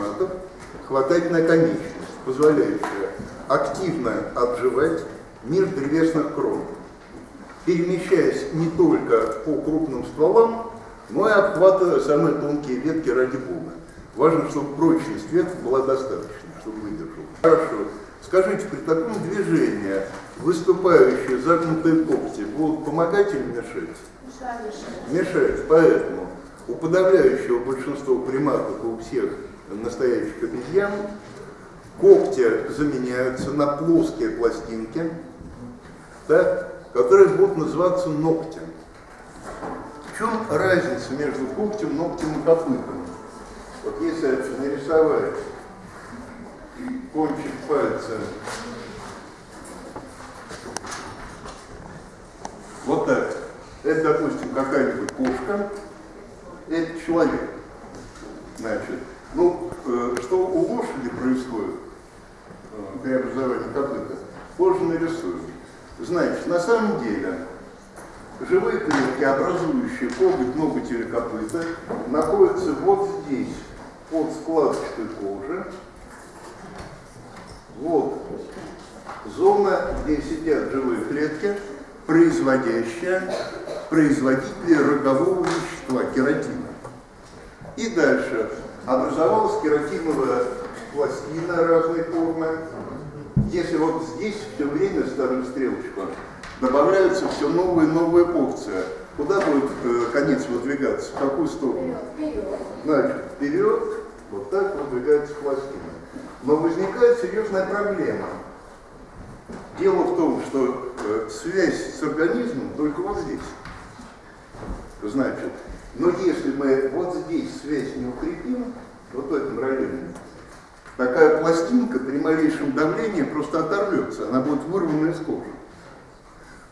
приматов хватательная конечность, позволяющая активно обживать мир древесных крон, перемещаясь не только по крупным стволам, но и обхватывая самые тонкие ветки ради бога. Важно, чтобы прочность веток была достаточной, чтобы выдержал. Хорошо. Скажите, при таком движении выступающие загнутые когти будут помогать или мешать? Мешать. Поэтому у подавляющего большинства приматов, у всех настоящих обезьян, когти заменяются на плоские пластинки, так, которые будут называться ногтем. В чем разница между когтем, ногтем и копытом? Вот если нарисовать кончик пальца вот так, это, допустим, какая-нибудь кошка, это человек. Значит, ну, э, что у лошади происходит э, при образовании копыта, позже нарисую. Значит, на самом деле, живые клетки, образующие коготь, ноготь или копыта, находятся вот здесь, под складочкой кожи. Вот зона, где сидят живые клетки, производящая производители рогового вещества, кератина. И дальше образовалась кератиновая пластина разной формы. Если вот здесь все время старую стрелочку добавляются все новые и новые порции, куда будет э, конец выдвигаться? В какую сторону? Вперед. Значит, вперед, вот так выдвигается пластина. Но возникает серьезная проблема. Дело в том, что э, связь с организмом только вот здесь. Значит, но если мы вот здесь связь не укрепим, вот в этом районе, такая пластинка при малейшем давлении просто оторвется, она будет вырвана из кожи.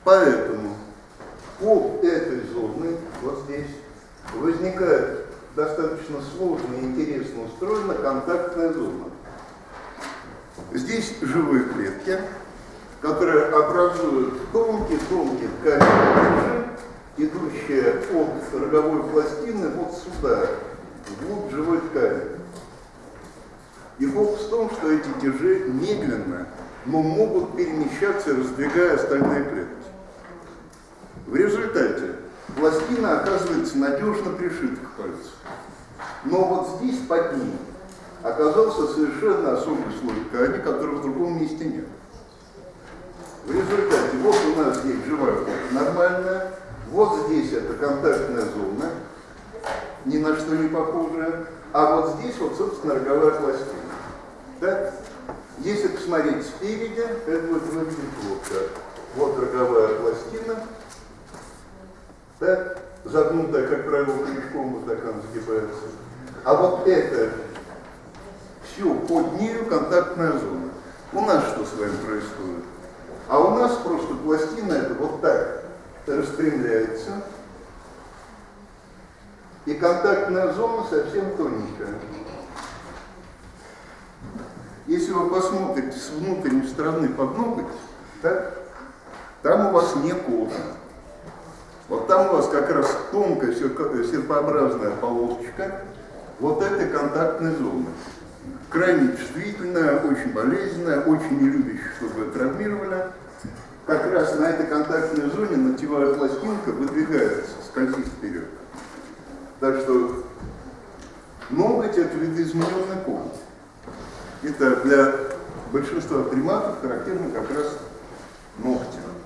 Поэтому по этой зоне, вот здесь, возникает достаточно сложно и интересно устроена контактная зона. Здесь живые клетки, которые образуют тонкие-тонкие ткани идущие от роговой пластины вот сюда, вглубь живой ткани. И фокус в том, что эти тяжи медленно, но могут перемещаться, раздвигая остальные клетки. В результате пластина оказывается надежно пришита к пальцу. Но вот здесь под ним оказался совершенно особый слой ткани, которого в другом месте нет. В результате вот у нас есть живая кожа нормальная, вот здесь это контактная зона, ни на что не похожая, а вот здесь вот, собственно, роговая пластина. Да? Если посмотреть спереди, это будет выглядеть вот так. Вот роговая пластина, да? загнутая, как правило, крючком, вот так она сгибается. А вот это все под нею контактная зона. У нас что с вами происходит? А у нас просто пластина это вот так распрямляется, и контактная зона совсем тоненькая. Если вы посмотрите с внутренней стороны под ноготь, так, там у вас не кожа. Вот там у вас как раз тонкая серпообразная полосочка вот этой контактной зоны. Крайне чувствительная, очень болезненная, очень не любящая, чтобы ее травмировали как раз на этой контактной зоне ногтевая пластинка выдвигается, скользит вперед. Так что ноготь это видоизмененный кожи. Это для большинства приматов характерно как раз ногти.